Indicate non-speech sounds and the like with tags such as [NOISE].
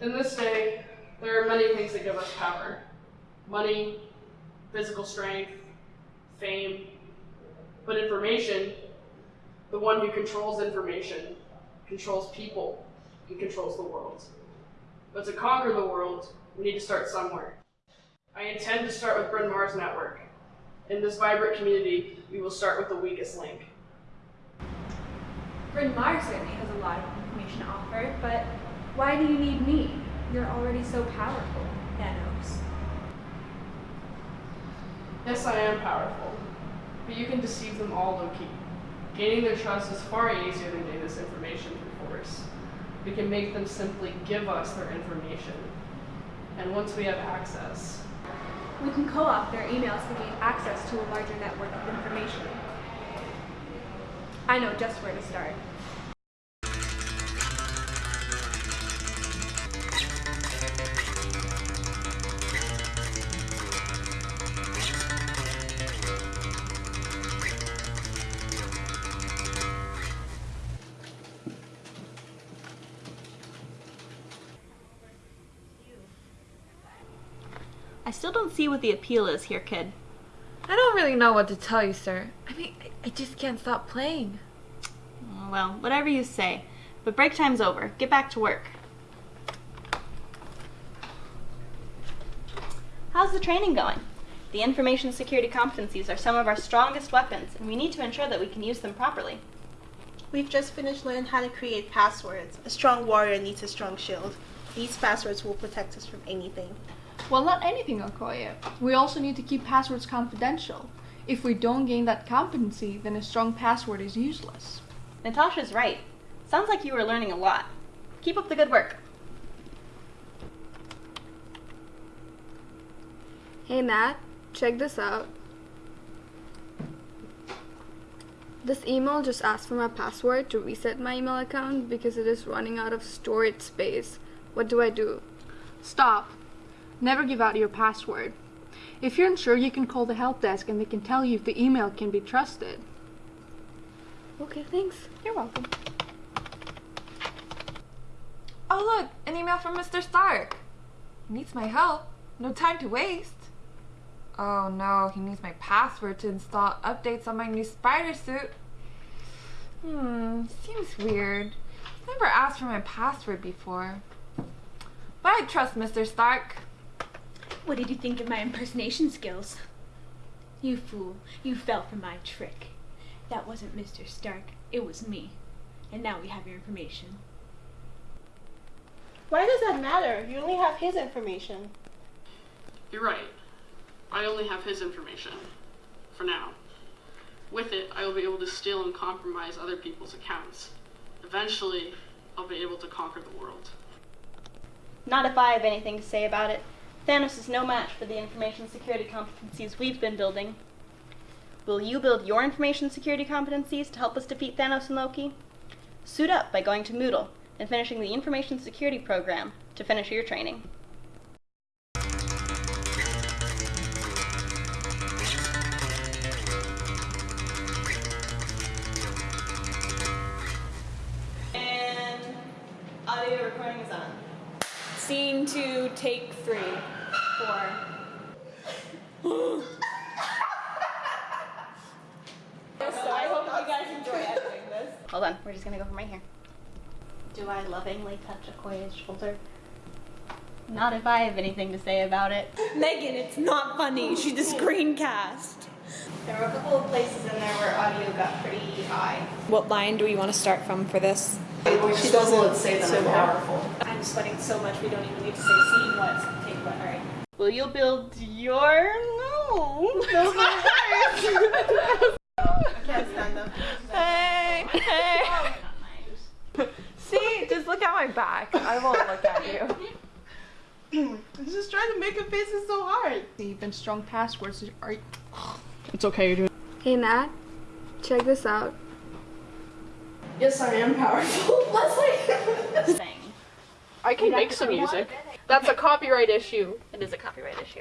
In this day, there are many things that give us power money, physical strength, fame. But information, the one who controls information, controls people and controls the world. But to conquer the world, we need to start somewhere. I intend to start with Bryn Mawr's network. In this vibrant community, we will start with the weakest link. Bryn Mawr certainly has a lot of information to offer, but why do you need me? You're already so powerful, Thanos. Yes, I am powerful, but you can deceive them all Loki. Gaining their trust is far easier than getting this information through force. We can make them simply give us their information. And once we have access, We can co-opt their emails to gain access to a larger network of information. I know just where to start. I still don't see what the appeal is here, kid. I don't really know what to tell you, sir. I mean, I, I just can't stop playing. Well, whatever you say. But break time's over. Get back to work. How's the training going? The information security competencies are some of our strongest weapons, and we need to ensure that we can use them properly. We've just finished learning how to create passwords. A strong warrior needs a strong shield. These passwords will protect us from anything. Well, not anything, Okoye. We also need to keep passwords confidential. If we don't gain that competency, then a strong password is useless. Natasha's right. Sounds like you were learning a lot. Keep up the good work. Hey Nat, check this out. This email just asked for my password to reset my email account because it is running out of storage space. What do I do? Stop. Never give out your password. If you're unsure, you can call the help desk and they can tell you if the email can be trusted. Okay, thanks. You're welcome. Oh, look, an email from Mr. Stark. He needs my help. No time to waste. Oh no, he needs my password to install updates on my new spider suit. Hmm, seems weird. He's never asked for my password before. But I trust Mr. Stark. What did you think of my impersonation skills? You fool, you fell for my trick. That wasn't Mr. Stark, it was me. And now we have your information. Why does that matter? You only have his information. you're right. I only have his information. For now. With it, I will be able to steal and compromise other people's accounts. Eventually, I'll be able to conquer the world. Not if I have anything to say about it. Thanos is no match for the information security competencies we've been building. Will you build your information security competencies to help us defeat Thanos and Loki? Suit up by going to Moodle and finishing the information security program to finish your training. And audio recording is on. Scene two, take three, four. [LAUGHS] So I hope you guys enjoy editing this. Hold on, we're just gonna go from right here. Do I lovingly touch Okoye's shoulder? Not if I have anything to say about it. Megan, it's not funny. She just screencast. There were a couple of places in there where audio got pretty high. What line do we want to start from for this? She doesn't say that I'm powerful. I'm sweating so much we don't even need to say scene what, take what, alright. Will you build your no? Those are words. Can't stand up. Hey, hey. See, just look at my back. I won't look at you. [LAUGHS] He's just trying to make a face. faces so hard. Even strong passwords are. It's okay, you're doing. Hey Nat, check this out. Yes, I am powerful. [LAUGHS] Thing. [LAUGHS] I can make some music. That's a copyright issue. It is a copyright issue.